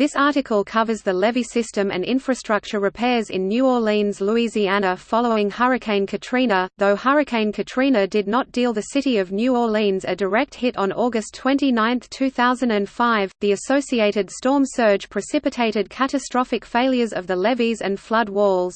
This article covers the levee system and infrastructure repairs in New Orleans, Louisiana following Hurricane Katrina. Though Hurricane Katrina did not deal the city of New Orleans a direct hit on August 29, 2005, the associated storm surge precipitated catastrophic failures of the levees and flood walls.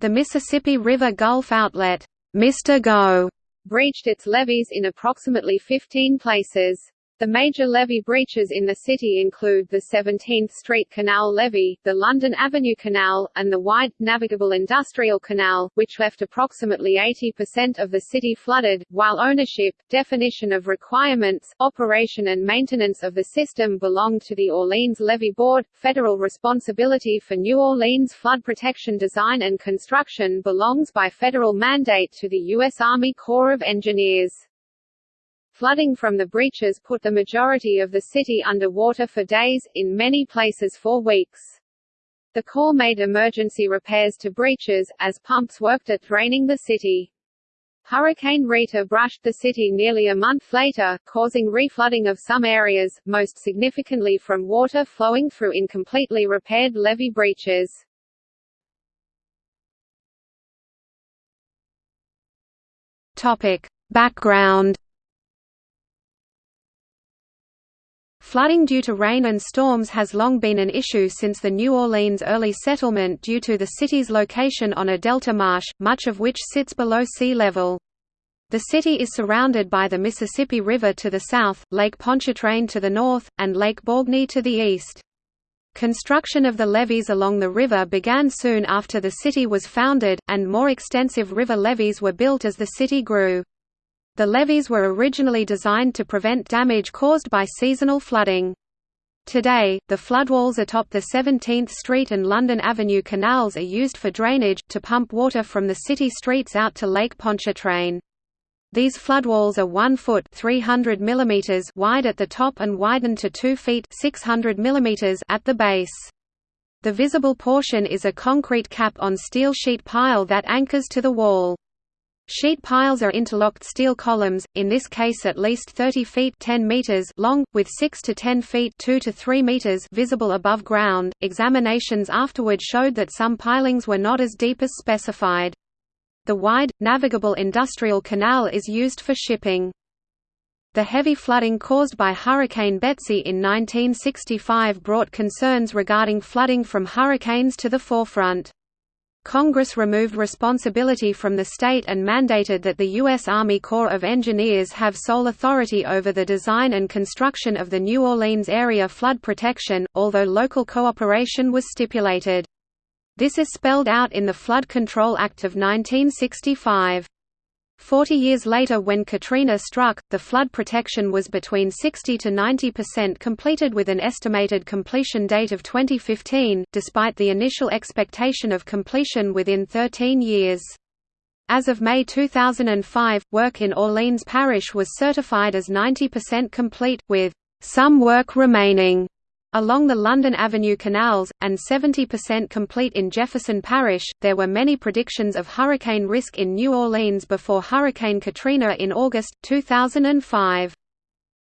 The Mississippi River Gulf outlet, Mr. Go, breached its levees in approximately 15 places. The major levee breaches in the city include the 17th Street Canal levee, the London Avenue Canal, and the wide, navigable Industrial Canal, which left approximately 80% of the city flooded, while ownership, definition of requirements, operation and maintenance of the system belonged to the Orleans Levee Board. Federal responsibility for New Orleans flood protection design and construction belongs by federal mandate to the U.S. Army Corps of Engineers. Flooding from the breaches put the majority of the city under water for days, in many places for weeks. The Corps made emergency repairs to breaches, as pumps worked at draining the city. Hurricane Rita brushed the city nearly a month later, causing reflooding of some areas, most significantly from water flowing through incompletely repaired levee breaches. Topic. Background Flooding due to rain and storms has long been an issue since the New Orleans early settlement due to the city's location on a delta marsh, much of which sits below sea level. The city is surrounded by the Mississippi River to the south, Lake Pontchartrain to the north, and Lake Borgne to the east. Construction of the levees along the river began soon after the city was founded, and more extensive river levees were built as the city grew. The levees were originally designed to prevent damage caused by seasonal flooding. Today, the floodwalls atop the 17th Street and London Avenue canals are used for drainage, to pump water from the city streets out to Lake Pontchartrain. These floodwalls are 1 foot 300 mm wide at the top and widen to 2 feet 600 mm at the base. The visible portion is a concrete cap on steel sheet pile that anchors to the wall. Sheet piles are interlocked steel columns, in this case at least 30 feet 10 meters long, with 6 to 10 feet 2 to 3 meters visible above ground. Examinations afterward showed that some pilings were not as deep as specified. The wide, navigable industrial canal is used for shipping. The heavy flooding caused by Hurricane Betsy in 1965 brought concerns regarding flooding from hurricanes to the forefront. Congress removed responsibility from the state and mandated that the U.S. Army Corps of Engineers have sole authority over the design and construction of the New Orleans area flood protection, although local cooperation was stipulated. This is spelled out in the Flood Control Act of 1965. Forty years later when Katrina struck, the flood protection was between 60 to 90% completed with an estimated completion date of 2015, despite the initial expectation of completion within 13 years. As of May 2005, work in Orleans Parish was certified as 90% complete, with some work remaining Along the London Avenue canals, and 70% complete in Jefferson Parish, there were many predictions of hurricane risk in New Orleans before Hurricane Katrina in August, 2005.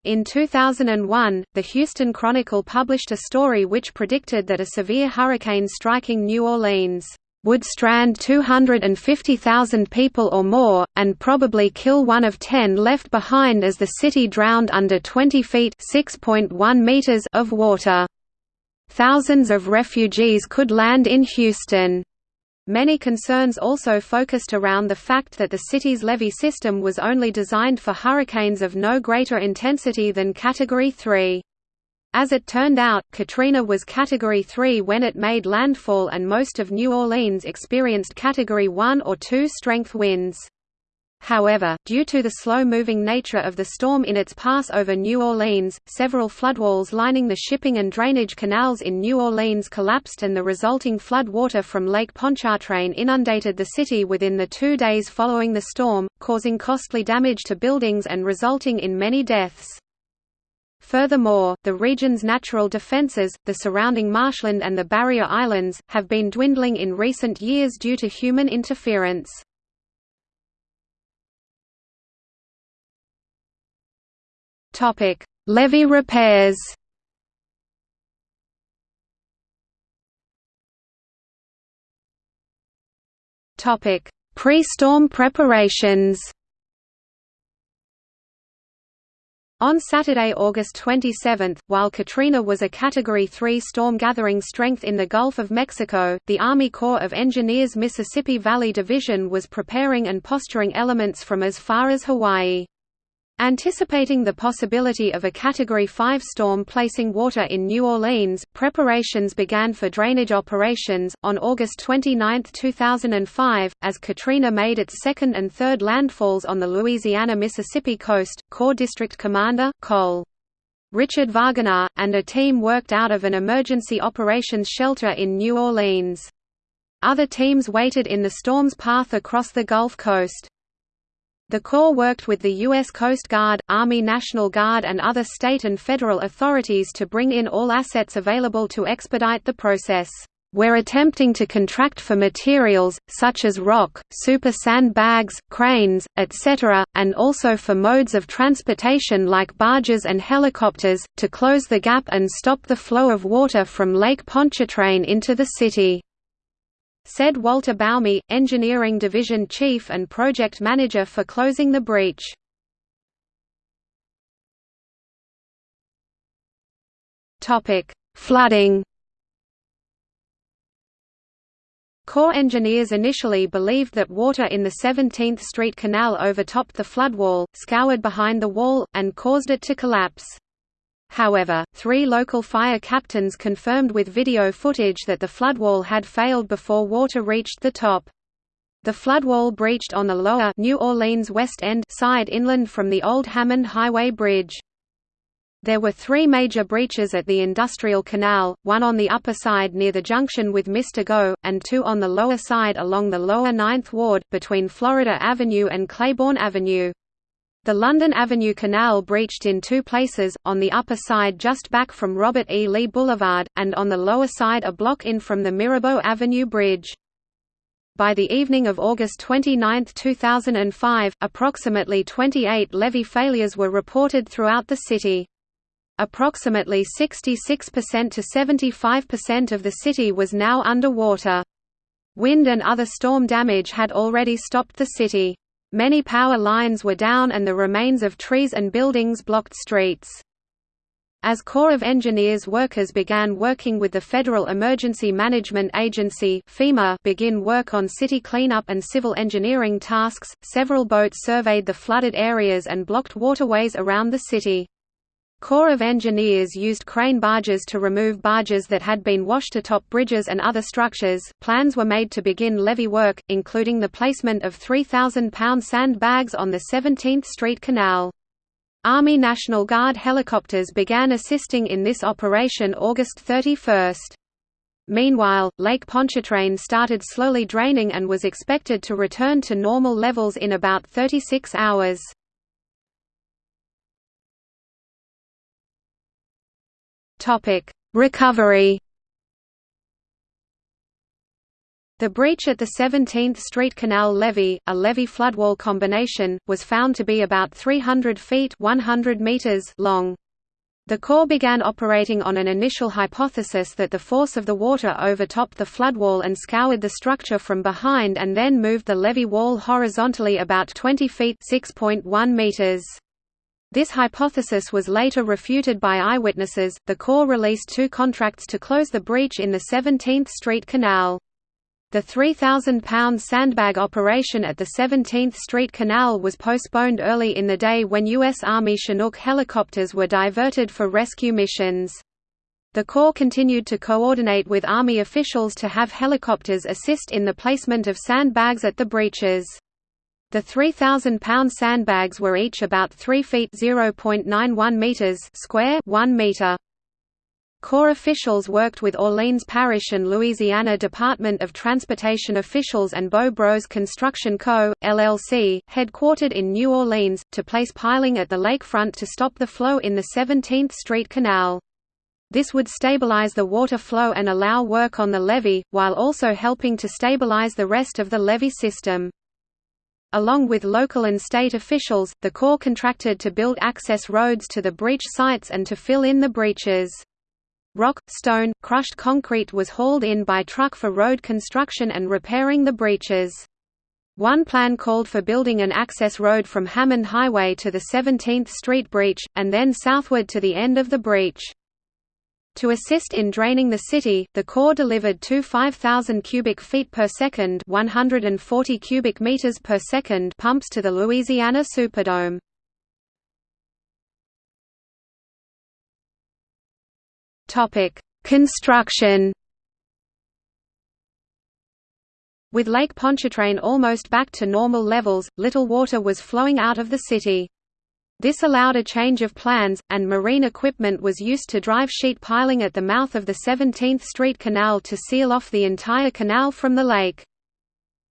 In 2001, the Houston Chronicle published a story which predicted that a severe hurricane striking New Orleans would strand 250,000 people or more, and probably kill one of ten left behind as the city drowned under 20 feet meters of water. Thousands of refugees could land in Houston. Many concerns also focused around the fact that the city's levee system was only designed for hurricanes of no greater intensity than Category 3. As it turned out, Katrina was Category 3 when it made landfall and most of New Orleans experienced Category 1 or 2 strength winds. However, due to the slow-moving nature of the storm in its pass over New Orleans, several floodwalls lining the shipping and drainage canals in New Orleans collapsed and the resulting flood water from Lake Pontchartrain inundated the city within the two days following the storm, causing costly damage to buildings and resulting in many deaths. Furthermore, the region's natural defences, the surrounding marshland and the barrier islands, have been dwindling in recent years due to human interference. Levee repairs Pre-storm preparations On Saturday, August 27, while Katrina was a Category 3 storm gathering strength in the Gulf of Mexico, the Army Corps of Engineers Mississippi Valley Division was preparing and posturing elements from as far as Hawaii. Anticipating the possibility of a Category 5 storm placing water in New Orleans, preparations began for drainage operations. On August 29, 2005, as Katrina made its second and third landfalls on the Louisiana-Mississippi coast, Corps District Commander, Col. Richard Wagenaar, and a team worked out of an emergency operations shelter in New Orleans. Other teams waited in the storm's path across the Gulf Coast. The Corps worked with the U.S. Coast Guard, Army National Guard and other state and federal authorities to bring in all assets available to expedite the process. We're attempting to contract for materials, such as rock, super sand bags, cranes, etc., and also for modes of transportation like barges and helicopters, to close the gap and stop the flow of water from Lake Pontchartrain into the city said Walter Baumy, Engineering Division Chief and Project Manager for closing the breach. Flooding Corps engineers initially believed that water in the 17th Street Canal overtopped the floodwall, scoured behind the wall, and caused it to collapse. However, three local fire captains confirmed with video footage that the floodwall had failed before water reached the top. The floodwall breached on the lower New Orleans West End side inland from the old Hammond Highway Bridge. There were three major breaches at the Industrial Canal, one on the upper side near the junction with Mr. Go, and two on the lower side along the lower Ninth Ward, between Florida Avenue and Claiborne Avenue. The London Avenue Canal breached in two places, on the upper side just back from Robert E. Lee Boulevard, and on the lower side a block in from the Mirabeau Avenue Bridge. By the evening of August 29, 2005, approximately 28 levee failures were reported throughout the city. Approximately 66% to 75% of the city was now underwater. Wind and other storm damage had already stopped the city. Many power lines were down and the remains of trees and buildings blocked streets. As Corps of Engineers workers began working with the Federal Emergency Management Agency FEMA begin work on city cleanup and civil engineering tasks, several boats surveyed the flooded areas and blocked waterways around the city. Corps of Engineers used crane barges to remove barges that had been washed atop bridges and other structures. Plans were made to begin levee work, including the placement of 3,000 pound sandbags on the 17th Street Canal. Army National Guard helicopters began assisting in this operation August 31. Meanwhile, Lake Pontchartrain started slowly draining and was expected to return to normal levels in about 36 hours. Topic: Recovery. The breach at the 17th Street Canal levee, a levee floodwall combination, was found to be about 300 feet 100 meters long. The Corps began operating on an initial hypothesis that the force of the water overtopped the floodwall and scoured the structure from behind and then moved the levee wall horizontally about 20 feet 6.1 meters. This hypothesis was later refuted by eyewitnesses. The Corps released two contracts to close the breach in the 17th Street Canal. The 3,000 pound sandbag operation at the 17th Street Canal was postponed early in the day when U.S. Army Chinook helicopters were diverted for rescue missions. The Corps continued to coordinate with Army officials to have helicopters assist in the placement of sandbags at the breaches. The 3,000-pound sandbags were each about 3 feet (0.91 meters) square, 1 meter. Corps officials worked with Orleans Parish and Louisiana Department of Transportation officials and Boh Bros Construction Co., LLC, headquartered in New Orleans, to place piling at the lakefront to stop the flow in the 17th Street Canal. This would stabilize the water flow and allow work on the levee, while also helping to stabilize the rest of the levee system. Along with local and state officials, the Corps contracted to build access roads to the breach sites and to fill in the breaches. Rock, stone, crushed concrete was hauled in by truck for road construction and repairing the breaches. One plan called for building an access road from Hammond Highway to the 17th Street Breach, and then southward to the end of the breach. To assist in draining the city, the Corps delivered two 5,000 cubic feet per second, 140 cubic meters per second pumps to the Louisiana Superdome. Construction. With Lake Pontchartrain almost back to normal levels, little water was flowing out of the city. This allowed a change of plans, and marine equipment was used to drive sheet piling at the mouth of the 17th Street Canal to seal off the entire canal from the lake.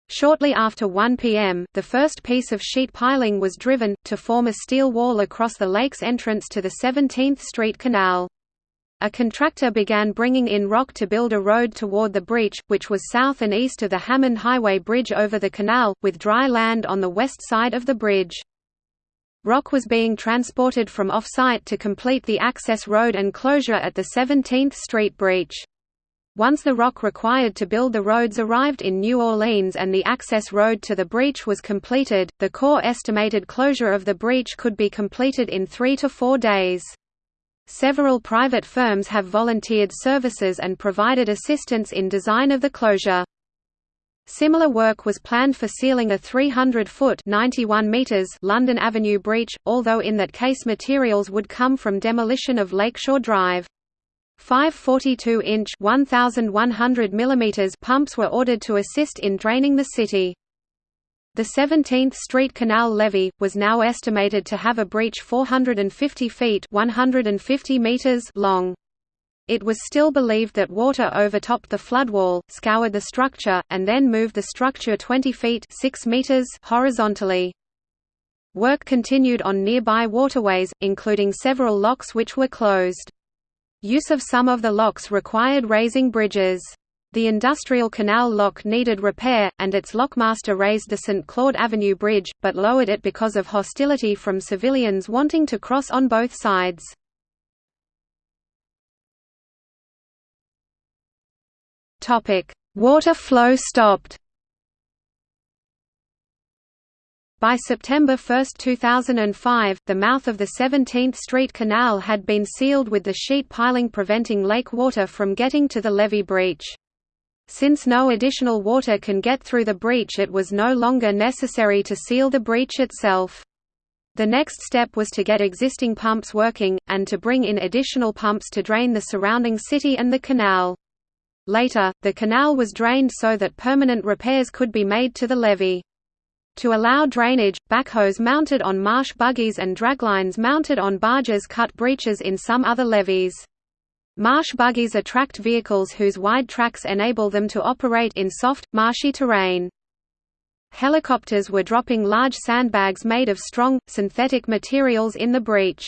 Shortly after 1 p.m., the first piece of sheet piling was driven, to form a steel wall across the lake's entrance to the 17th Street Canal. A contractor began bringing in rock to build a road toward the breach, which was south and east of the Hammond Highway Bridge over the canal, with dry land on the west side of the bridge. Rock was being transported from off-site to complete the access road and closure at the 17th Street breach. Once the rock required to build the roads arrived in New Orleans and the access road to the breach was completed, the Corps estimated closure of the breach could be completed in three to four days. Several private firms have volunteered services and provided assistance in design of the closure. Similar work was planned for sealing a 300-foot London Avenue breach, although in that case materials would come from demolition of Lakeshore Drive. Five 42-inch pumps were ordered to assist in draining the city. The 17th Street Canal levee, was now estimated to have a breach 450 feet 150 meters long. It was still believed that water overtopped the floodwall, scoured the structure, and then moved the structure 20 feet 6 meters horizontally. Work continued on nearby waterways, including several locks which were closed. Use of some of the locks required raising bridges. The Industrial Canal lock needed repair, and its lockmaster raised the St. Claude Avenue Bridge, but lowered it because of hostility from civilians wanting to cross on both sides. Water flow stopped By September 1, 2005, the mouth of the 17th Street Canal had been sealed with the sheet piling preventing lake water from getting to the levee breach. Since no additional water can get through the breach it was no longer necessary to seal the breach itself. The next step was to get existing pumps working, and to bring in additional pumps to drain the surrounding city and the canal. Later, the canal was drained so that permanent repairs could be made to the levee. To allow drainage, backhoes mounted on marsh buggies and draglines mounted on barges cut breaches in some other levees. Marsh buggies attract vehicles whose wide tracks enable them to operate in soft, marshy terrain. Helicopters were dropping large sandbags made of strong, synthetic materials in the breach.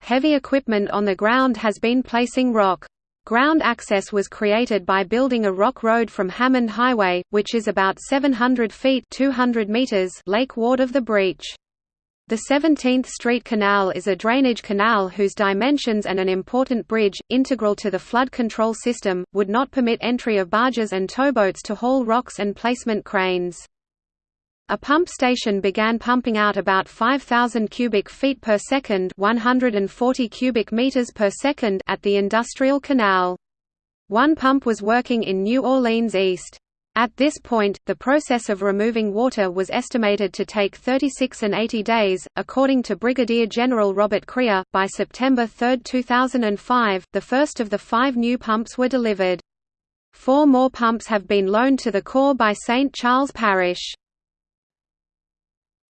Heavy equipment on the ground has been placing rock. Ground access was created by building a rock road from Hammond Highway, which is about 700 feet 200 meters lake ward of the breach. The 17th Street Canal is a drainage canal whose dimensions and an important bridge, integral to the flood control system, would not permit entry of barges and towboats to haul rocks and placement cranes. A pump station began pumping out about 5,000 cubic feet per second 140 cubic meters per second at the Industrial Canal. One pump was working in New Orleans East. At this point, the process of removing water was estimated to take 36 and 80 days. According to Brigadier General Robert Crear, by September 3, 2005, the first of the five new pumps were delivered. Four more pumps have been loaned to the Corps by St. Charles Parish.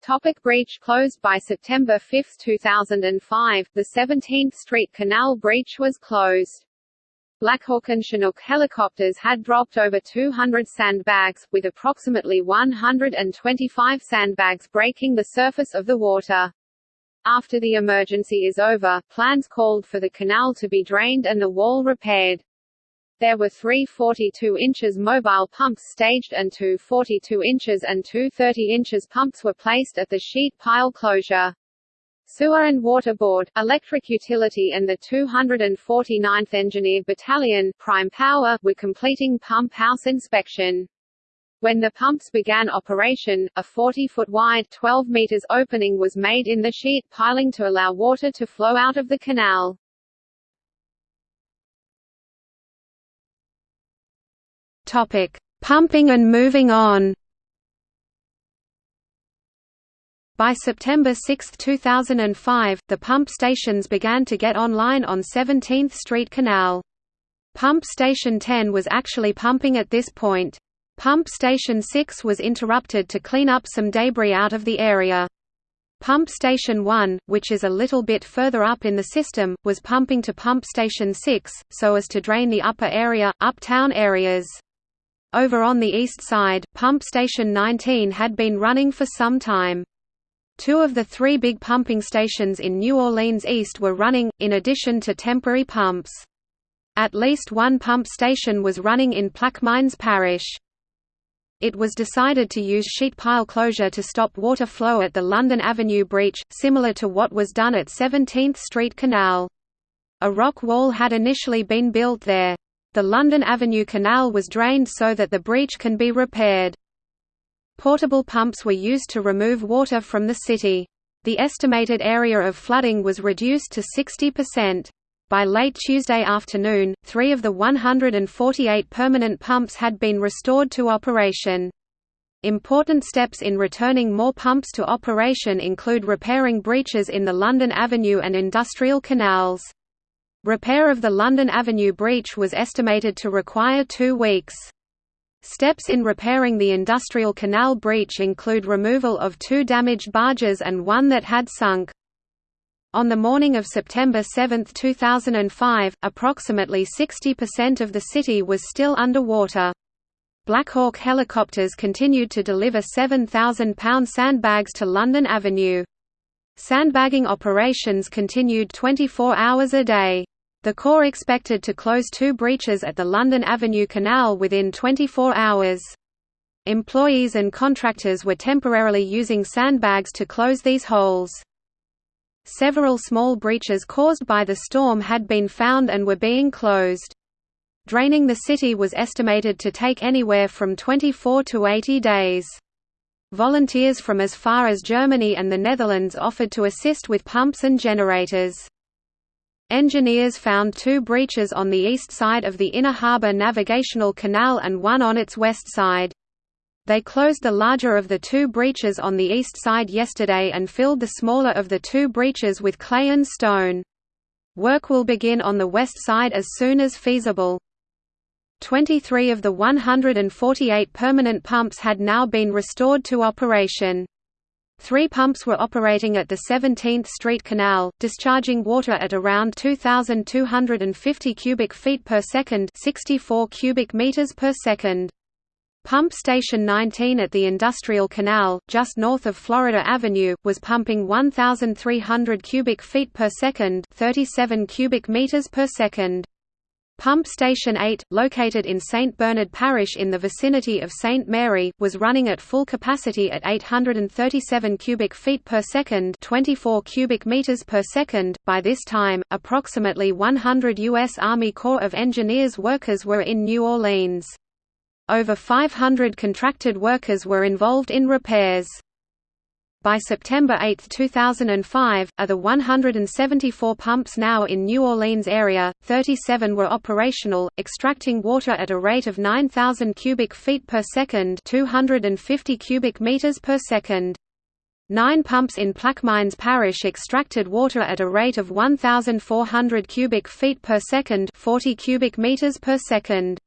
Topic breach closed by September 5, 2005, the 17th Street Canal breach was closed. Blackhawk and Chinook helicopters had dropped over 200 sandbags, with approximately 125 sandbags breaking the surface of the water. After the emergency is over, plans called for the canal to be drained and the wall repaired. There were three 42 inches mobile pumps staged and two 42 inches and two 30 inches pumps were placed at the sheet pile closure. Sewer and Water Board, Electric Utility and the 249th Engineer Battalion Prime Power were completing pump house inspection. When the pumps began operation, a 40-foot wide 12 meters opening was made in the sheet piling to allow water to flow out of the canal. Topic: Pumping and moving on. By September 6, 2005, the pump stations began to get online on 17th Street Canal. Pump Station 10 was actually pumping at this point. Pump Station 6 was interrupted to clean up some debris out of the area. Pump Station 1, which is a little bit further up in the system, was pumping to Pump Station 6, so as to drain the upper area, uptown areas. Over on the east side, Pump Station 19 had been running for some time. Two of the three big pumping stations in New Orleans East were running, in addition to temporary pumps. At least one pump station was running in Plaquemines Parish. It was decided to use sheet pile closure to stop water flow at the London Avenue breach, similar to what was done at 17th Street Canal. A rock wall had initially been built there. The London Avenue Canal was drained so that the breach can be repaired. Portable pumps were used to remove water from the city. The estimated area of flooding was reduced to 60%. By late Tuesday afternoon, three of the 148 permanent pumps had been restored to operation. Important steps in returning more pumps to operation include repairing breaches in the London Avenue and Industrial canals. Repair of the London Avenue breach was estimated to require two weeks. Steps in repairing the Industrial Canal breach include removal of two damaged barges and one that had sunk. On the morning of September 7, 2005, approximately 60% of the city was still underwater. Blackhawk helicopters continued to deliver 7,000-pound sandbags to London Avenue. Sandbagging operations continued 24 hours a day. The Corps expected to close two breaches at the London Avenue Canal within 24 hours. Employees and contractors were temporarily using sandbags to close these holes. Several small breaches caused by the storm had been found and were being closed. Draining the city was estimated to take anywhere from 24 to 80 days. Volunteers from as far as Germany and the Netherlands offered to assist with pumps and generators. Engineers found two breaches on the east side of the Inner Harbour Navigational Canal and one on its west side. They closed the larger of the two breaches on the east side yesterday and filled the smaller of the two breaches with clay and stone. Work will begin on the west side as soon as feasible. 23 of the 148 permanent pumps had now been restored to operation. Three pumps were operating at the 17th Street Canal, discharging water at around 2,250 cubic feet per second 64 cubic meters per second. Pump Station 19 at the Industrial Canal, just north of Florida Avenue, was pumping 1,300 cubic feet per second 37 cubic meters per second. Pump Station 8, located in St. Bernard Parish in the vicinity of St. Mary, was running at full capacity at 837 cubic feet per second 24 cubic meters per second. By this time, approximately 100 U.S. Army Corps of Engineers workers were in New Orleans. Over 500 contracted workers were involved in repairs. By September 8, 2005, of the 174 pumps now in New Orleans area, 37 were operational, extracting water at a rate of 9,000 cubic feet per second 250 cubic meters per second. Nine pumps in Plaquemines Parish extracted water at a rate of 1,400 cubic feet per second 40 cubic meters per second.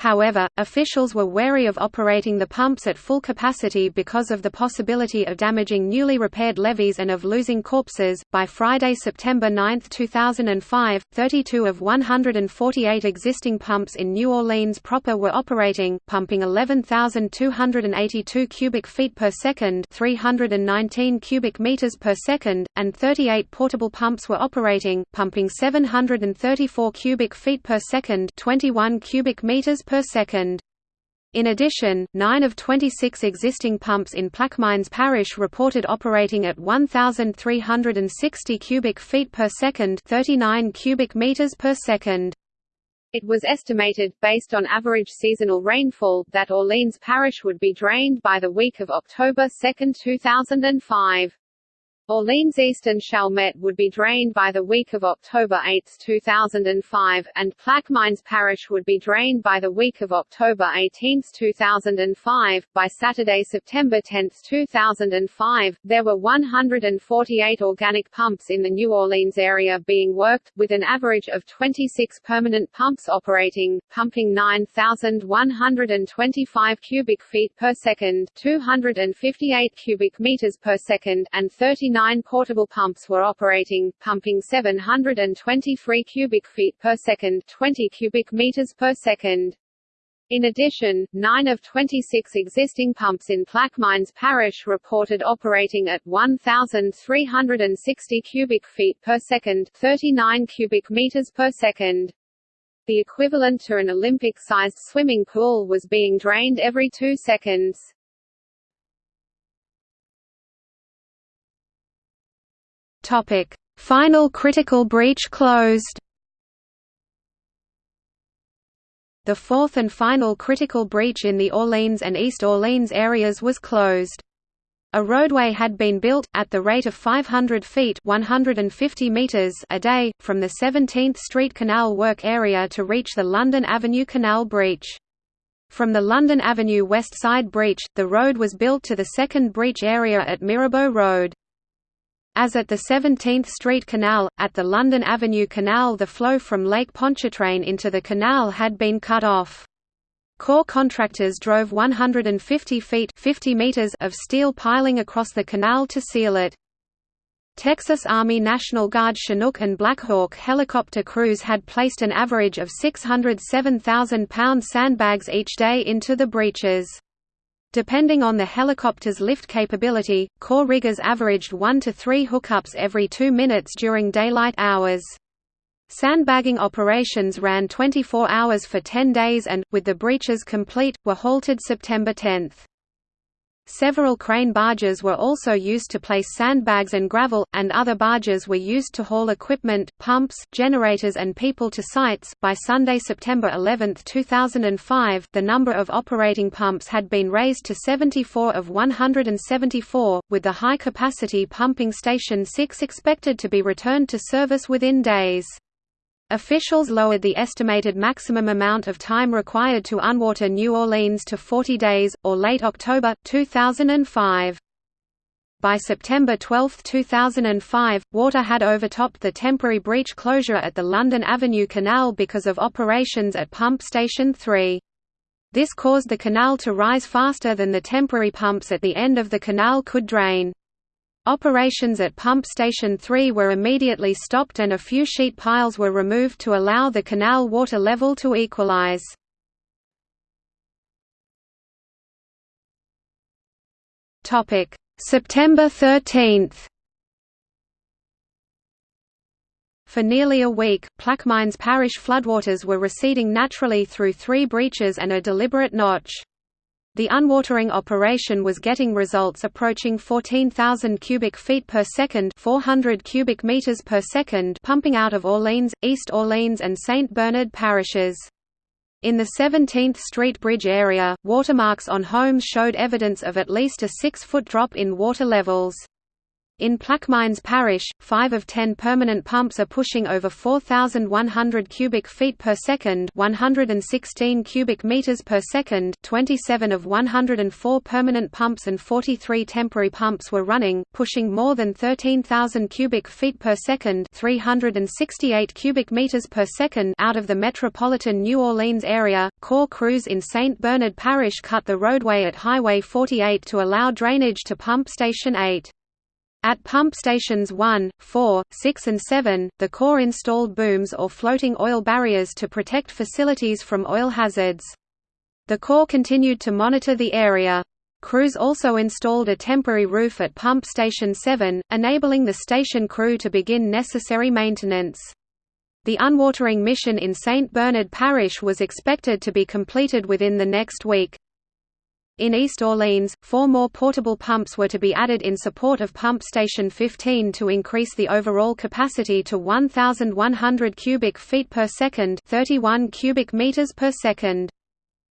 However, officials were wary of operating the pumps at full capacity because of the possibility of damaging newly repaired levees and of losing corpses. By Friday, September 9, 2005, 32 of 148 existing pumps in New Orleans proper were operating, pumping 11,282 cubic feet per second, 319 cubic meters per second, and 38 portable pumps were operating, pumping 734 cubic feet per second, 21 cubic meters per second. In addition, 9 of 26 existing pumps in Plaquemines Parish reported operating at 1,360 cubic feet per second 39 cubic meters per second. It was estimated, based on average seasonal rainfall, that Orleans Parish would be drained by the week of October 2, 2005. Orleans East and Chalmette would be drained by the week of October 8, 2005, and Plaquemines Parish would be drained by the week of October 18, 2005. By Saturday, September 10, 2005, there were 148 organic pumps in the New Orleans area being worked, with an average of 26 permanent pumps operating, pumping 9,125 cubic feet per second, 258 cubic meters per second, and 39 nine portable pumps were operating, pumping 723 cubic feet per second 20 cubic meters per second. In addition, 9 of 26 existing pumps in Plaquemines Parish reported operating at 1,360 cubic feet per second 39 cubic meters per second. The equivalent to an Olympic-sized swimming pool was being drained every two seconds. Topic: Final critical breach closed. The fourth and final critical breach in the Orleans and East Orleans areas was closed. A roadway had been built, at the rate of 500 feet 150 meters a day, from the 17th Street Canal work area to reach the London Avenue Canal breach. From the London Avenue West Side breach, the road was built to the second breach area at Mirabeau Road. As at the 17th Street Canal, at the London Avenue Canal the flow from Lake Pontchartrain into the canal had been cut off. Corps contractors drove 150 feet 50 meters of steel piling across the canal to seal it. Texas Army National Guard Chinook and Blackhawk helicopter crews had placed an average of 607,000 pound sandbags each day into the breaches. Depending on the helicopter's lift capability, Corps riggers averaged 1 to 3 hookups every 2 minutes during daylight hours. Sandbagging operations ran 24 hours for 10 days and, with the breaches complete, were halted September 10. Several crane barges were also used to place sandbags and gravel, and other barges were used to haul equipment, pumps, generators, and people to sites. By Sunday, September 11, 2005, the number of operating pumps had been raised to 74 of 174, with the high capacity pumping station 6 expected to be returned to service within days. Officials lowered the estimated maximum amount of time required to unwater New Orleans to 40 days, or late October, 2005. By September 12, 2005, water had overtopped the temporary breach closure at the London Avenue Canal because of operations at Pump Station 3. This caused the canal to rise faster than the temporary pumps at the end of the canal could drain. Operations at Pump Station 3 were immediately stopped and a few sheet piles were removed to allow the canal water level to equalize. September 13 For nearly a week, Plaquemines Parish floodwaters were receding naturally through three breaches and a deliberate notch. The unwatering operation was getting results approaching 14,000 cubic feet per second 400 cubic meters per second pumping out of Orleans, East Orleans and St. Bernard parishes. In the 17th Street Bridge area, watermarks on homes showed evidence of at least a six-foot drop in water levels. In Plaquemines Parish, 5 of 10 permanent pumps are pushing over 4,100 cubic feet per second 116 cubic meters per second 27 of 104 permanent pumps and 43 temporary pumps were running, pushing more than 13,000 cubic feet per second 368 cubic meters per second out of the metropolitan New Orleans area. Corps crews in St. Bernard Parish cut the roadway at Highway 48 to allow drainage to Pump Station 8. At pump stations 1, 4, 6 and 7, the Corps installed booms or floating oil barriers to protect facilities from oil hazards. The Corps continued to monitor the area. Crews also installed a temporary roof at Pump Station 7, enabling the station crew to begin necessary maintenance. The unwatering mission in St. Bernard Parish was expected to be completed within the next week. In East Orleans, four more portable pumps were to be added in support of Pump Station 15 to increase the overall capacity to 1,100 cubic feet per second 31 cubic meters per second.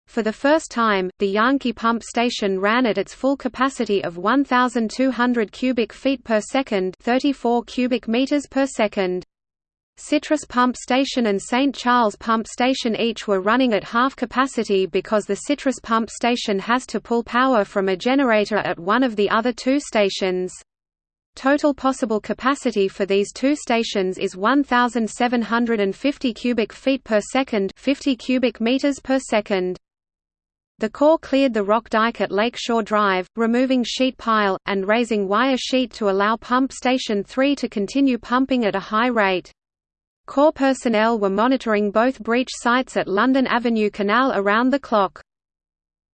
For the first time, the Yankee pump station ran at its full capacity of 1,200 cubic feet per second 34 cubic meters per second. Citrus Pump Station and St. Charles Pump Station each were running at half capacity because the Citrus Pump Station has to pull power from a generator at one of the other two stations. Total possible capacity for these two stations is 1750 cubic feet per second, 50 cubic meters per second. The Corps cleared the rock dike at Lakeshore Drive, removing sheet pile, and raising wire sheet to allow Pump Station 3 to continue pumping at a high rate. Corps personnel were monitoring both breach sites at London Avenue Canal around the clock.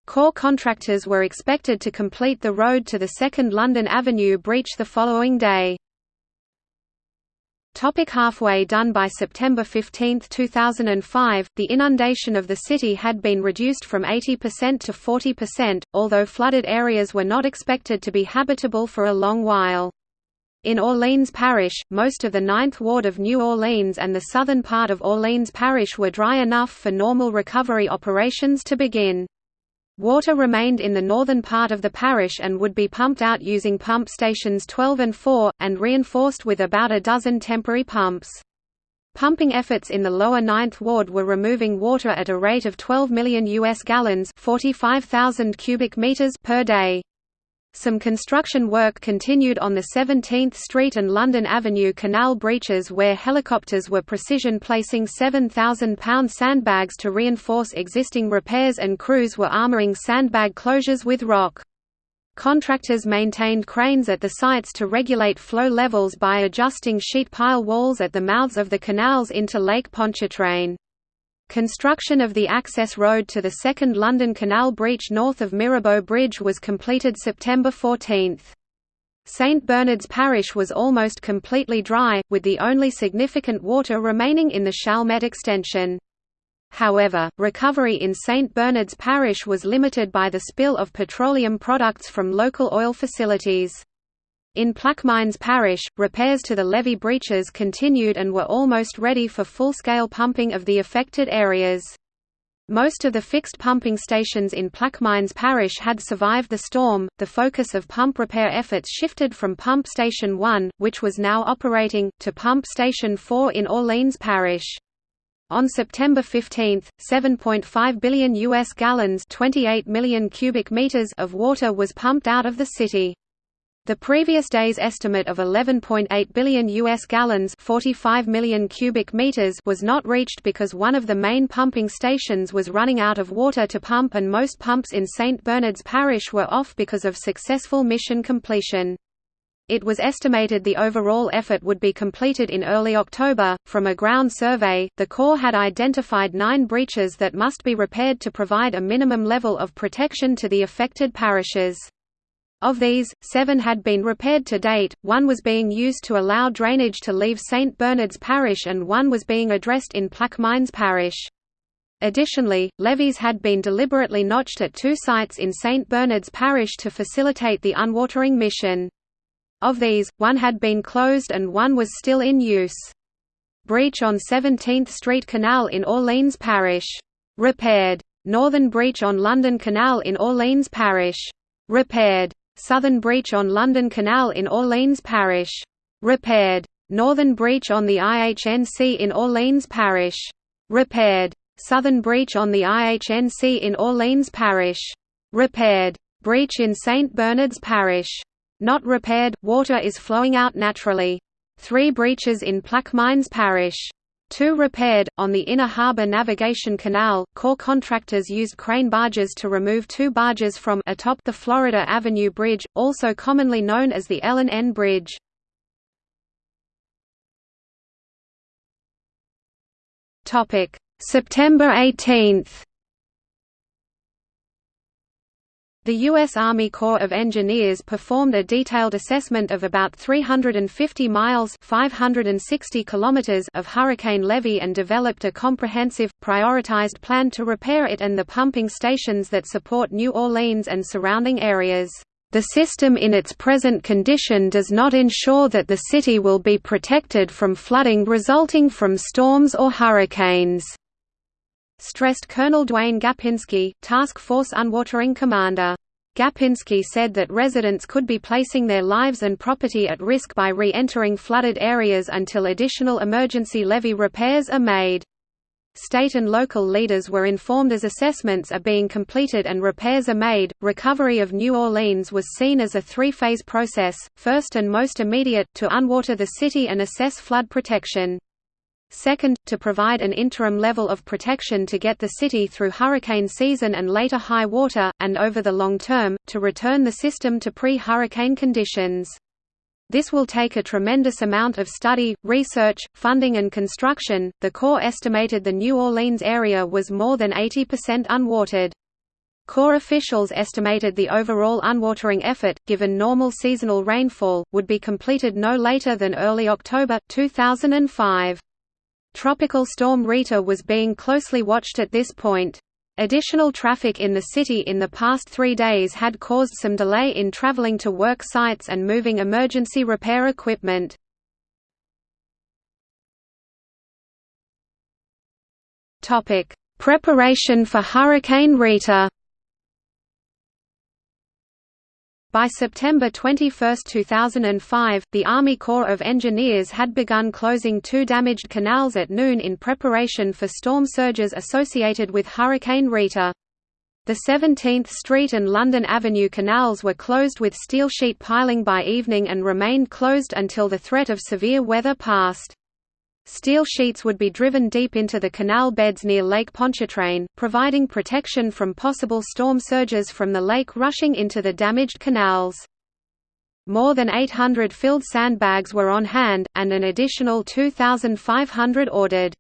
Corps contractors were expected to complete the road to the second London Avenue breach the following day. Topic halfway done By September 15, 2005, the inundation of the city had been reduced from 80% to 40%, although flooded areas were not expected to be habitable for a long while. In Orleans Parish, most of the Ninth Ward of New Orleans and the southern part of Orleans Parish were dry enough for normal recovery operations to begin. Water remained in the northern part of the parish and would be pumped out using pump stations 12 and 4, and reinforced with about a dozen temporary pumps. Pumping efforts in the lower Ninth Ward were removing water at a rate of 12 million US gallons 45,000 cubic meters per day. Some construction work continued on the 17th Street and London Avenue canal breaches where helicopters were precision placing 7,000-pound sandbags to reinforce existing repairs and crews were armoring sandbag closures with rock. Contractors maintained cranes at the sites to regulate flow levels by adjusting sheet pile walls at the mouths of the canals into Lake Pontchartrain. Construction of the access road to the second London Canal breach north of Mirabeau Bridge was completed September 14. St Bernard's Parish was almost completely dry, with the only significant water remaining in the Chalmette extension. However, recovery in St Bernard's Parish was limited by the spill of petroleum products from local oil facilities. In Plaquemines Parish, repairs to the levee breaches continued and were almost ready for full-scale pumping of the affected areas. Most of the fixed pumping stations in Plaquemines Parish had survived the storm. The focus of pump repair efforts shifted from Pump Station 1, which was now operating, to Pump Station 4 in Orleans Parish. On September 15, 7.5 billion US gallons, 28 million cubic meters of water was pumped out of the city. The previous day's estimate of 11.8 billion US gallons, 45 million cubic meters was not reached because one of the main pumping stations was running out of water to pump and most pumps in St Bernard's Parish were off because of successful mission completion. It was estimated the overall effort would be completed in early October. From a ground survey, the Corps had identified nine breaches that must be repaired to provide a minimum level of protection to the affected parishes. Of these, seven had been repaired to date, one was being used to allow drainage to leave St Bernard's Parish and one was being addressed in Plaquemines Parish. Additionally, levees had been deliberately notched at two sites in St Bernard's Parish to facilitate the unwatering mission. Of these, one had been closed and one was still in use. Breach on 17th Street Canal in Orleans Parish. Repaired. Northern breach on London Canal in Orleans Parish. Repaired. Southern breach on London Canal in Orleans Parish. Repaired. Northern breach on the IHNC in Orleans Parish. Repaired. Southern breach on the IHNC in Orleans Parish. Repaired. Breach in St. Bernard's Parish. Not repaired, water is flowing out naturally. Three breaches in Plaquemines Parish. Two repaired. On the Inner Harbor Navigation Canal, Corps contractors used crane barges to remove two barges from atop the Florida Avenue Bridge, also commonly known as the and N Bridge. September 18. The U.S. Army Corps of Engineers performed a detailed assessment of about 350 miles 560 kilometers of hurricane levee and developed a comprehensive, prioritized plan to repair it and the pumping stations that support New Orleans and surrounding areas. The system in its present condition does not ensure that the city will be protected from flooding resulting from storms or hurricanes stressed Colonel Duane Gapinski, Task Force Unwatering Commander. Gapinski said that residents could be placing their lives and property at risk by re-entering flooded areas until additional emergency levee repairs are made. State and local leaders were informed as assessments are being completed and repairs are made. Recovery of New Orleans was seen as a three phase process, first and most immediate, to unwater the city and assess flood protection. Second, to provide an interim level of protection to get the city through hurricane season and later high water, and over the long term, to return the system to pre-hurricane conditions. This will take a tremendous amount of study, research, funding and construction. The Corps estimated the New Orleans area was more than 80% unwatered. Corps officials estimated the overall unwatering effort, given normal seasonal rainfall, would be completed no later than early October, 2005. Tropical Storm Rita was being closely watched at this point. Additional traffic in the city in the past three days had caused some delay in traveling to work sites and moving emergency repair equipment. Preparation for Hurricane Rita By September 21, 2005, the Army Corps of Engineers had begun closing two damaged canals at noon in preparation for storm surges associated with Hurricane Rita. The 17th Street and London Avenue canals were closed with steel sheet piling by evening and remained closed until the threat of severe weather passed. Steel sheets would be driven deep into the canal beds near Lake Pontchartrain, providing protection from possible storm surges from the lake rushing into the damaged canals. More than 800 filled sandbags were on hand, and an additional 2,500 ordered.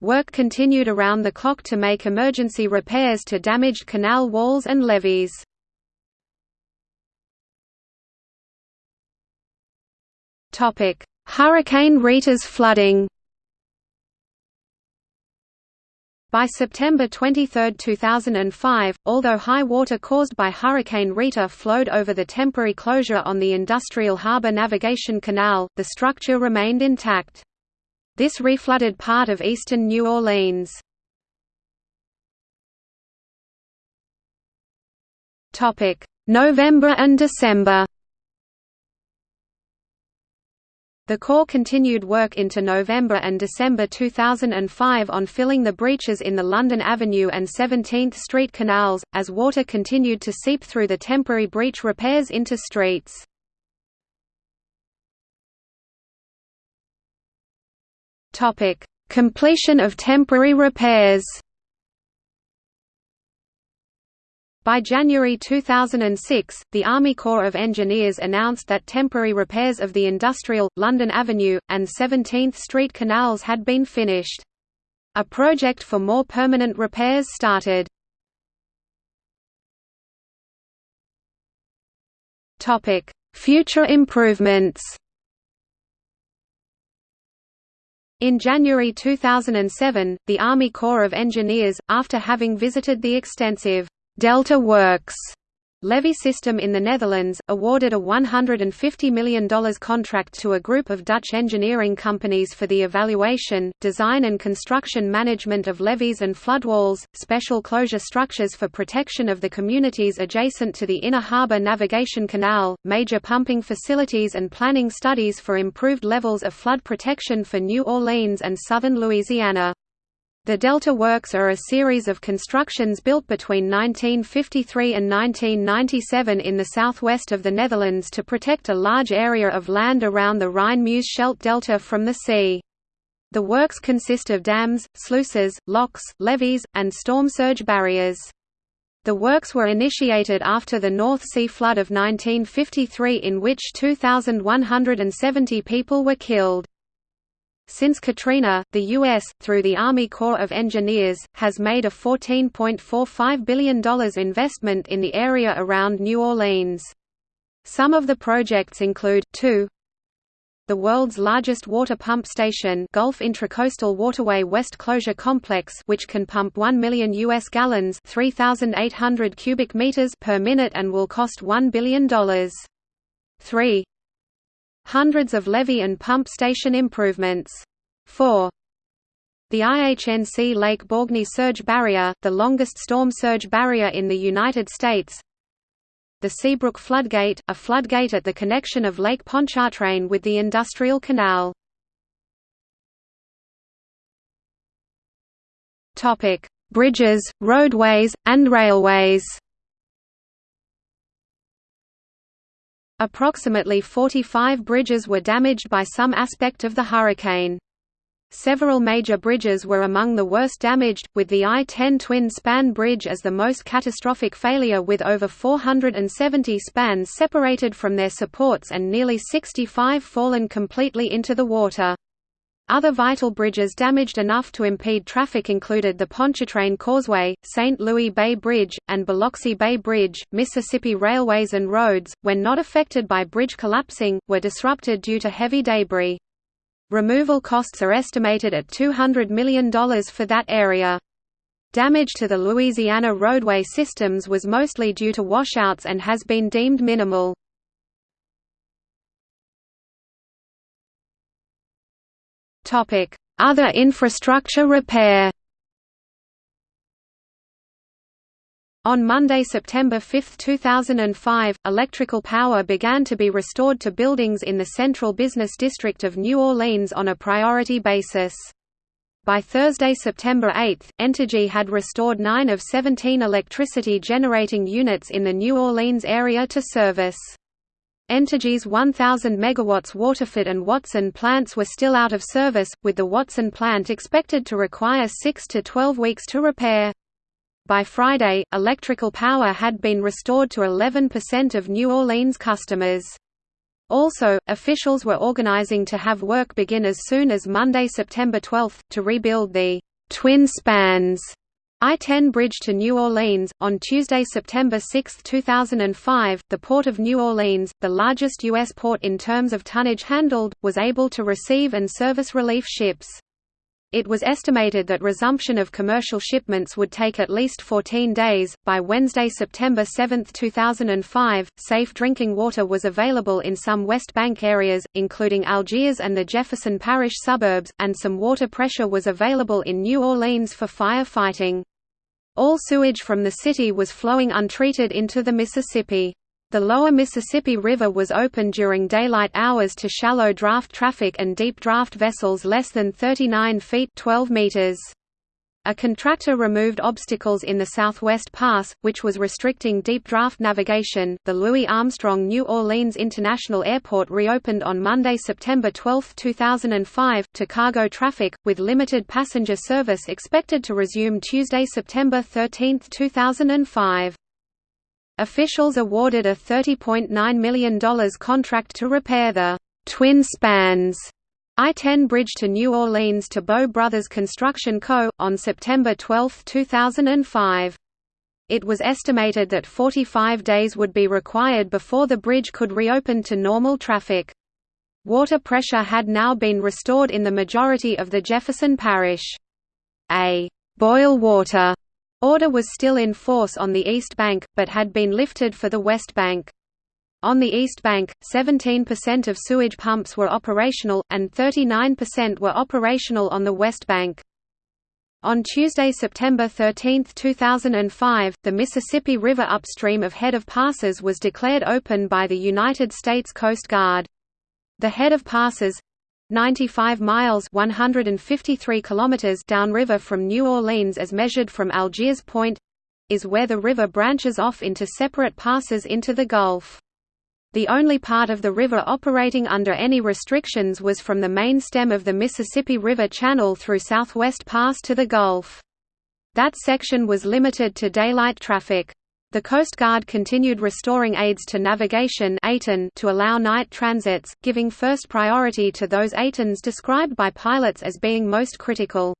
Work continued around the clock to make emergency repairs to damaged canal walls and levees. Hurricane Rita's flooding By September 23, 2005, although high water caused by Hurricane Rita flowed over the temporary closure on the Industrial Harbor Navigation Canal, the structure remained intact. This reflooded part of eastern New Orleans. November and December The Corps continued work into November and December 2005 on filling the breaches in the London Avenue and 17th Street canals, as water continued to seep through the temporary breach repairs into streets. Completion of temporary repairs By January 2006, the Army Corps of Engineers announced that temporary repairs of the Industrial, London Avenue, and 17th Street canals had been finished. A project for more permanent repairs started. Future improvements In January 2007, the Army Corps of Engineers, after having visited the extensive Delta Works levee system in the Netherlands, awarded a $150 million contract to a group of Dutch engineering companies for the evaluation, design and construction management of levees and floodwalls, special closure structures for protection of the communities adjacent to the Inner Harbor Navigation Canal, major pumping facilities and planning studies for improved levels of flood protection for New Orleans and southern Louisiana. The Delta Works are a series of constructions built between 1953 and 1997 in the southwest of the Netherlands to protect a large area of land around the Rhine-Meuse Scheldt Delta from the sea. The works consist of dams, sluices, locks, levees, and storm surge barriers. The works were initiated after the North Sea flood of 1953 in which 2,170 people were killed. Since Katrina, the U.S., through the Army Corps of Engineers, has made a $14.45 billion investment in the area around New Orleans. Some of the projects include, 2 the world's largest water pump station Gulf Intracoastal Waterway West Closure Complex which can pump 1 million US gallons 3800 cubic meters per minute and will cost $1 billion. 3 Hundreds of levee and pump station improvements. 4. The IHNC Lake Borgne Surge Barrier, the longest storm surge barrier in the United States. The Seabrook Floodgate, a floodgate at the connection of Lake Pontchartrain with the Industrial Canal. Bridges, roadways, and railways. Approximately 45 bridges were damaged by some aspect of the hurricane. Several major bridges were among the worst damaged, with the I-10 twin-span bridge as the most catastrophic failure with over 470 spans separated from their supports and nearly 65 fallen completely into the water. Other vital bridges damaged enough to impede traffic included the Pontchartrain Causeway, St. Louis Bay Bridge, and Biloxi Bay Bridge. Mississippi railways and roads, when not affected by bridge collapsing, were disrupted due to heavy debris. Removal costs are estimated at $200 million for that area. Damage to the Louisiana roadway systems was mostly due to washouts and has been deemed minimal. Other infrastructure repair On Monday, September 5, 2005, electrical power began to be restored to buildings in the central business district of New Orleans on a priority basis. By Thursday, September 8, Entergy had restored 9 of 17 electricity generating units in the New Orleans area to service. Entergy's 1,000 MW Waterford and Watson plants were still out of service, with the Watson plant expected to require 6 to 12 weeks to repair. By Friday, electrical power had been restored to 11% of New Orleans customers. Also, officials were organizing to have work begin as soon as Monday, September 12, to rebuild the twin spans I-10 bridge to New Orleans. On Tuesday, September 6, 2005, the Port of New Orleans, the largest U.S. port in terms of tonnage handled, was able to receive and service relief ships. It was estimated that resumption of commercial shipments would take at least 14 days. By Wednesday, September 7, 2005, safe drinking water was available in some West Bank areas, including Algiers and the Jefferson Parish suburbs, and some water pressure was available in New Orleans for fire fighting. All sewage from the city was flowing untreated into the Mississippi. The lower Mississippi River was open during daylight hours to shallow draft traffic and deep draft vessels less than 39 feet 12 meters. A contractor removed obstacles in the Southwest Pass, which was restricting deep draft navigation. The Louis Armstrong New Orleans International Airport reopened on Monday, September 12, 2005, to cargo traffic, with limited passenger service expected to resume Tuesday, September 13, 2005. Officials awarded a $30.9 million contract to repair the twin spans I-10 bridge to New Orleans to Boh Brothers Construction Co., on September 12, 2005. It was estimated that 45 days would be required before the bridge could reopen to normal traffic. Water pressure had now been restored in the majority of the Jefferson Parish. A «boil water» order was still in force on the East Bank, but had been lifted for the West Bank. On the East Bank, 17% of sewage pumps were operational, and 39% were operational on the West Bank. On Tuesday, September 13, 2005, the Mississippi River upstream of Head of Passes was declared open by the United States Coast Guard. The Head of Passes 95 miles 153 kilometers downriver from New Orleans as measured from Algiers Point is where the river branches off into separate passes into the Gulf. The only part of the river operating under any restrictions was from the main stem of the Mississippi River Channel through Southwest Pass to the Gulf. That section was limited to daylight traffic. The Coast Guard continued restoring aids to navigation to allow night transits, giving first priority to those ATONs described by pilots as being most critical.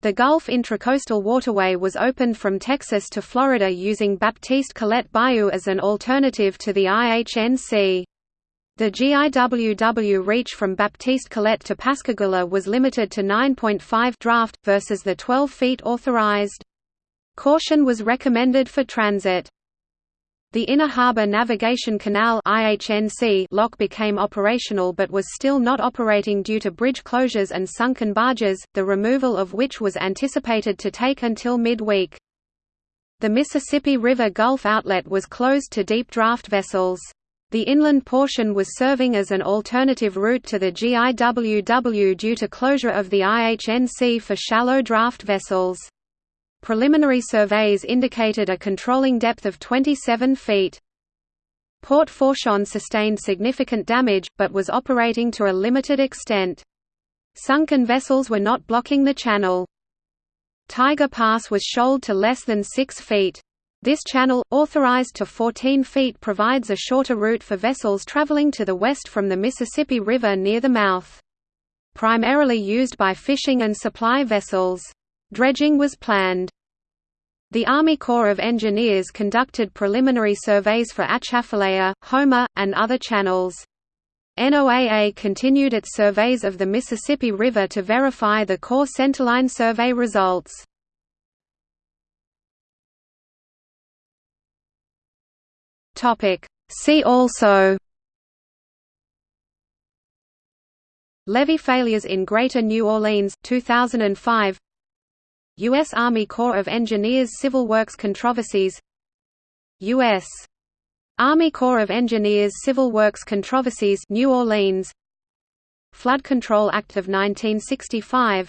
The Gulf Intracoastal Waterway was opened from Texas to Florida using Baptiste Collet Bayou as an alternative to the IHNC. The GIWW reach from Baptiste Collet to Pascagoula was limited to 9.5 draft, versus the 12 feet authorized. Caution was recommended for transit. The Inner Harbor Navigation Canal lock became operational but was still not operating due to bridge closures and sunken barges, the removal of which was anticipated to take until mid-week. The Mississippi River Gulf outlet was closed to deep draft vessels. The inland portion was serving as an alternative route to the GIWW due to closure of the IHNC for shallow draft vessels. Preliminary surveys indicated a controlling depth of 27 feet. Port Fourchon sustained significant damage, but was operating to a limited extent. Sunken vessels were not blocking the channel. Tiger Pass was shoaled to less than 6 feet. This channel, authorized to 14 feet provides a shorter route for vessels traveling to the west from the Mississippi River near the mouth. Primarily used by fishing and supply vessels. Dredging was planned. The Army Corps of Engineers conducted preliminary surveys for Atchafalaya, Houma, and other channels. NOAA continued its surveys of the Mississippi River to verify the Corps centerline survey results. See also Levee failures in Greater New Orleans, 2005 U.S. Army Corps of Engineers Civil Works controversies U.S. Army Corps of Engineers Civil Works controversies New Orleans Flood Control Act of 1965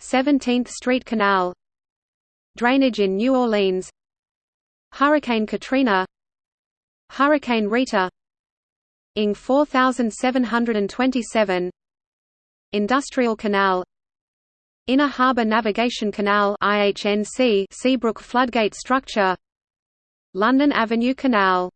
17th Street Canal Drainage in New Orleans Hurricane Katrina Hurricane Rita ING 4727 Industrial Canal Inner Harbor Navigation Canal IHNC Seabrook Floodgate Structure London Avenue Canal